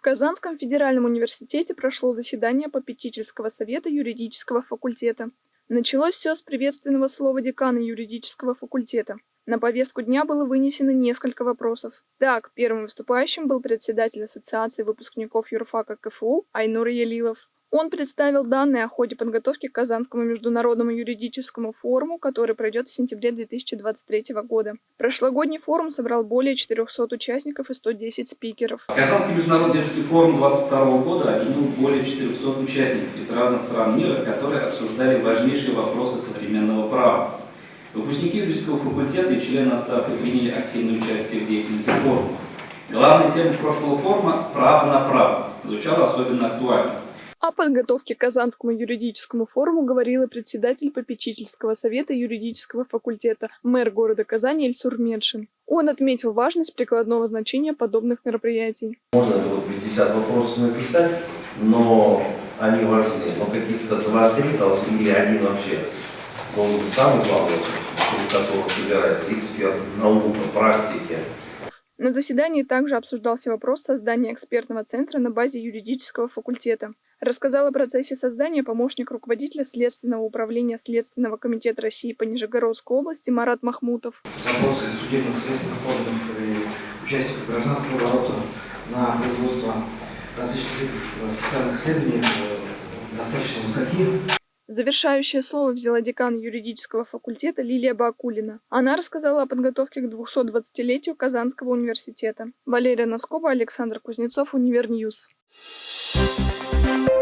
В Казанском федеральном университете прошло заседание попечительского совета юридического факультета. Началось все с приветственного слова декана юридического факультета. На повестку дня было вынесено несколько вопросов. Так, первым выступающим был председатель Ассоциации выпускников юрфака КФУ Айнур Ялилов. Он представил данные о ходе подготовки к Казанскому международному юридическому форуму, который пройдет в сентябре 2023 года. Прошлогодний форум собрал более 400 участников и 110 спикеров. Казанский международный юридический форум 2022 года объединил более 400 участников из разных стран мира, которые обсуждали важнейшие вопросы современного права. Выпускники юридического факультета и члены ассоциации приняли активное участие в деятельности форума. Главная тема прошлого форума «Право на право» звучала особенно актуально. О подготовке к Казанскому юридическому форуму говорил и председатель попечительского совета юридического факультета, мэр города Казани Эльсур Медшин. Он отметил важность прикладного значения подобных мероприятий. Можно было 50 вопросов написать, но они важны. Но каких-то 2-3 должны или один вообще должен быть самый главный, у которого собирается эксперт, наука, практики. На заседании также обсуждался вопрос создания экспертного центра на базе юридического факультета. Рассказал о процессе создания помощник руководителя Следственного управления Следственного комитета России по Нижегородской области Марат Махмутов. Запросы судебных следственных органов и участников гражданского оборота на производство различных видов специальных исследований э, достаточно высоки. Завершающее слово взяла декан юридического факультета Лилия Бакулина. Она рассказала о подготовке к 220-летию Казанского университета. Валерия Носкова, Александр Кузнецов, Univer News. Thank you.